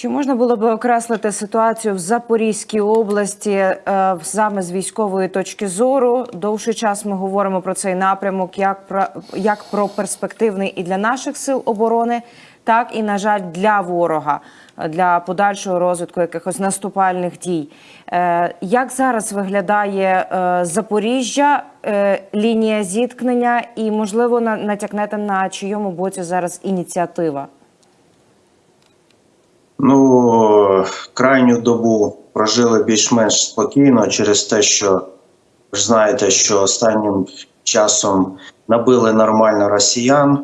Чи можна було би окреслити ситуацію в Запорізькій області е, саме з військової точки зору? Довший час ми говоримо про цей напрямок, як про як про перспективний і для наших сил оборони, так і на жаль для ворога е, для подальшого розвитку якихось наступальних дій. Е, Як зараз виглядає Запоріжжя, лінія зіткнення, і можливо на- натякнете на чийому боці зараз ініціатива? Ну, крайню добу прожили більш-менш спокійно через те, що ж знаєте, що останнім часом набили нормально росіян,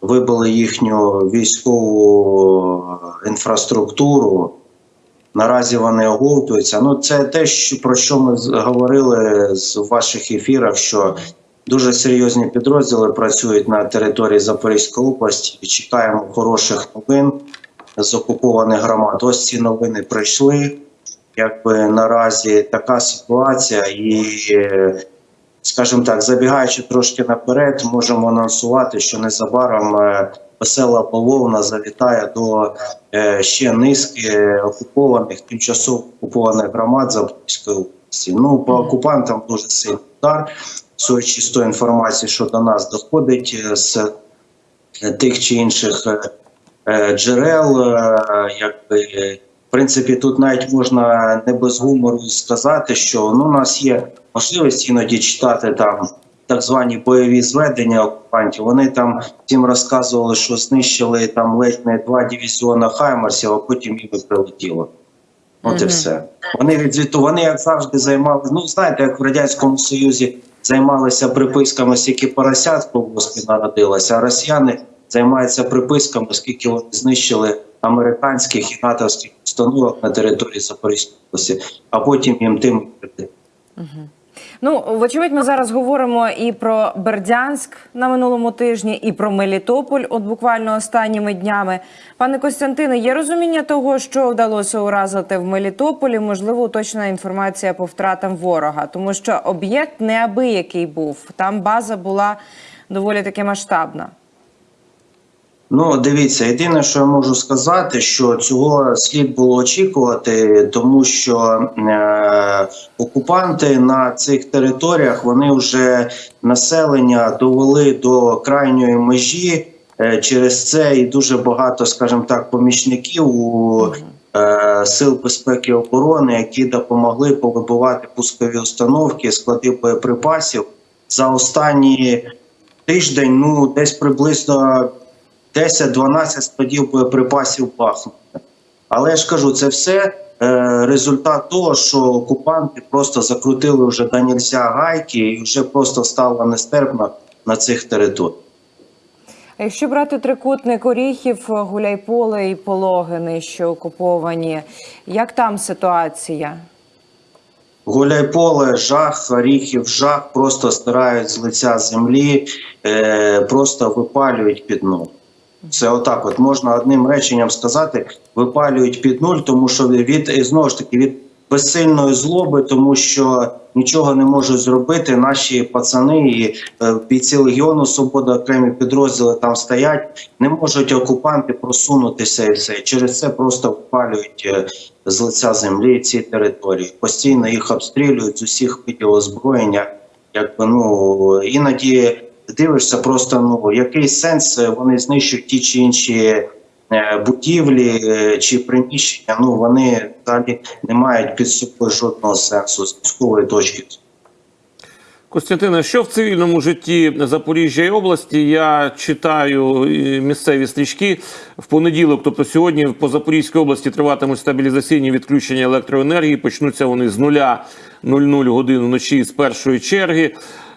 вибили їхню військову інфраструктуру. Наразі вони оговтуються. Ну, це те, про що ми говорили з ваших ефірах, що дуже серйозні підрозділи працюють на території Запорізької області. І чекаємо хороших новин з окупованих громад. Ось ці новини прийшли. Якби наразі така ситуація, і, скажімо так, забігаючи трошки наперед, можемо анонсувати, що незабаром весела половина завітає до е, ще низки окупованих, тимчасово окупованих громад Запорізької області. Ну, по окупантам дуже сильний удар. Судячи з тої інформації, що до нас доходить е, з тих чи інших е, джерел, е, якби. е, В принципі, тут навіть можна не без гумору сказати, що ну, у нас є можливість іноді читати там так звані бойові зведення окупантів. Вони там всім розказували, що знищили там ледь не два дивізіона Хаймарсів, а потім їм прилетіло. От і все. Вони відзвіту, вони як завжди займалися. Ну знаєте, як в радянському союзі займалися приписками, скільки поросят в колгоспі народилося, а росіяни займаються приписками, скільки вони знищили американських і натовських установок на території Запорізької області, а потім їм тим Ну, вочевидь, ми зараз говоримо і про Бердянськ на минулому тижні, і про Мелітополь, от буквально останніми днями. Пане Костянтине, є розуміння того, що вдалося уразити в Мелітополі? Можливо, уточнена інформація по втратам ворога, тому що об'єкт неабиякий був. Там база була доволі таки масштабна. Ну, дивіться, єдине, що я можу сказати, що цього слід було очікувати, тому що е, окупанти на цих територіях вони вже населення довели до крайньої межі. Е, через це і дуже багато, скажімо так, помічників у е, сил безпеки і оборони, які допомогли повибивати пускові установки, склади боєприпасів за останні тиждень. Ну, десь приблизно 10-12 складів боєприпасів Бахмута. Але я ж кажу, це все е, результат того, що окупанти просто закрутили вже до нельзя гайки і вже просто стало нестерпно на цих територіях. А якщо брати трикутник Оріхів, Гуляйполе і Пологини, що окуповані, як там ситуація? Гуляйполе, жах, оріхів, жах просто стирають з лиця землі, е, просто випалюють під нуль. Це отак, от можна одним реченням сказати, випалюють під нуль, тому що від і знову ж таки від безсильної злоби, тому що нічого не можуть зробити. Наші пацани і е, бійці Легіону Свобода, окремі підрозділи там стоять, не можуть окупанти просунутися і все. Через це просто випалюють е, з лиця землі ці території. Постійно їх обстрілюють з усіх видів озброєння. Якби ну іноді дивишся, просто ну який сенс е, вони знищують ті чи інші е, будівлі е, чи приміщення. Ну вони далі не мають під собою жодного сенсу з військової точки. зору. Костянтине, що в цивільному житті Запоріжжя і області я читаю місцеві стрічки в понеділок, тобто сьогодні по Запорізькій області триватимуть стабілізаційні відключення електроенергії. Почнуться вони з нуля 00 годин вночі з першої черги.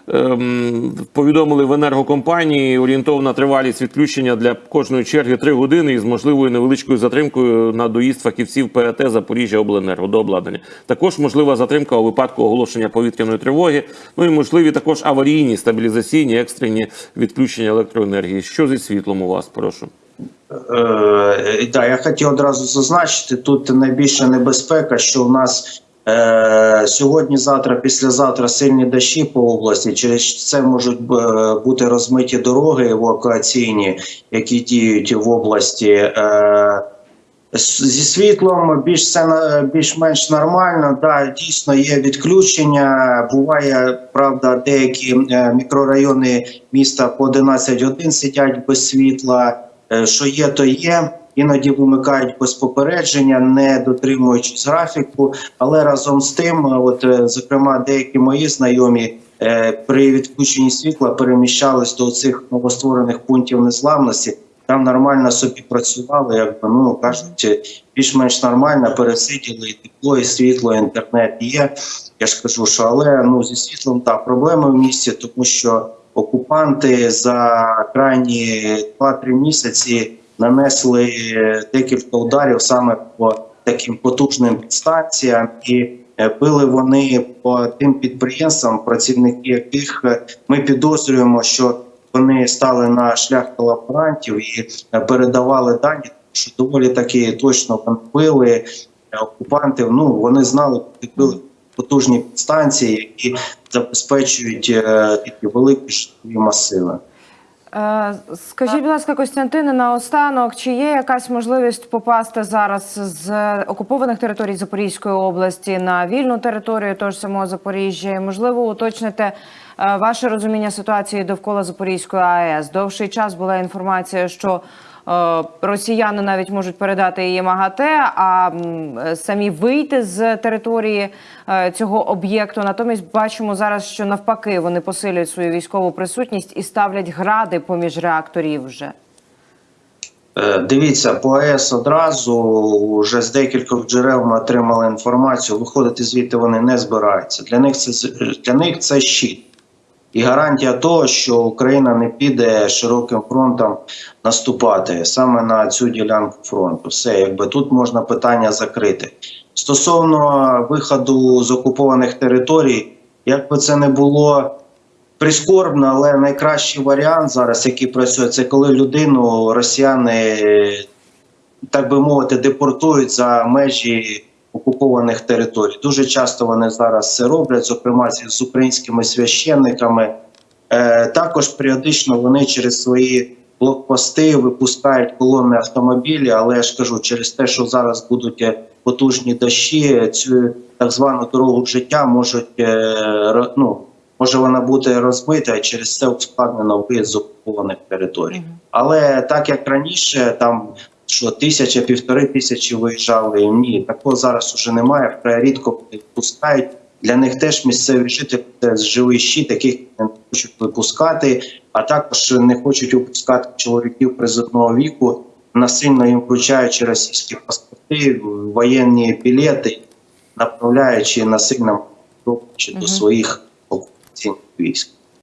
Ем, повідомили в енергокомпанії орієнтовна тривалість відключення для кожної черги 3 години із можливою невеличкою затримкою на доїзд фахівців ПАТ Запоріжжя Обленерго до обладнання. Також можлива затримка у випадку оголошення повітряної тривоги. Ну і можливі також аварійні стабілізаційні екстрені відключення електроенергії. Що зі світлом у вас? Прошу. Е, да, я хотів одразу зазначити, тут найбільша небезпека, що в нас е, сьогодні, завтра, післязавтра сильні дощі по області. Через це можуть е, бути розмиті дороги евакуаційні, які діють в області. Е, Зі світлом більш все більш-менш нормально. Да, дійсно є відключення. Буває, правда, деякі е, мікрорайони міста по 11 годин сидять без світла. Е, Що є, то є. Іноді вимикають без попередження, не дотримуючись графіку. Але разом з тим, е, от е, зокрема, деякі мої знайомі е, при відключенні світла переміщались до цих новостворених пунктів незламності. Там нормально собі працювали, якби ну кажуть, більш-менш нормально пересиділи і тепло, і світло, і інтернет є. Я ж кажу, що але ну зі світлом так проблеми в місті, тому що окупанти за крайні 2-3 місяці нанесли декілька ударів саме по таким потужним підстанціям, і е, били вони по тим підприємствам, працівники яких е, ми підозрюємо, що вони стали на шлях колаборантів і е, передавали дані, що доволі таки точно вони били окупантів. Ну вони знали, куди били потужні підстанції, які забезпечують такі великі масиви. Е, Скажіть, будь ласка, Костянтине, наостанок, чи є якась можливість попасти зараз з окупованих територій Запорізької області на вільну територію того ж самого Запоріжжя? Можливо, уточните е, ваше розуміння ситуації довкола Запорізької АЕС. Довший час була інформація, що росіяни навіть можуть передати її МАГАТЕ, а е, самі вийти з території е, цього об'єкту. Натомість бачимо зараз, що навпаки вони посилюють свою військову присутність і ставлять гради поміж реакторів вже. Е, Дивіться, по АЕС одразу вже з декількох джерел ми отримали інформацію. Виходити звідти вони не збираються. Для них це для них це щит. І гарантія того, що Україна не піде широким фронтом наступати саме на цю ділянку фронту. Все, якби тут можна питання закрити. Стосовно виходу з окупованих територій, як би це не було прискорбно, але найкращий варіант зараз, який працює, це коли людину росіяни, так би мовити, депортують за межі окупованих територій. Дуже часто вони зараз це роблять, зокрема з українськими священниками. Е, також періодично вони через свої блокпости випускають колони автомобілі, але я ж кажу, через те, що зараз будуть е, потужні дощі, цю так звану дорогу життя можуть е, ну, може вона бути розбита, і через це ускладнено виїзд з окупованих територій. Але так як раніше, там що тисяча, півтори тисячі виїжджали, ні, такого зараз уже немає. Вкрай рідко випускають. Для них теж місцеві жителі це живий щит, яких не хочуть випускати, а також не хочуть випускати чоловіків призовного віку, насильно їм вручаючи російські паспорти, воєнні білети, направляючи насильно до своїх окупаційних військ.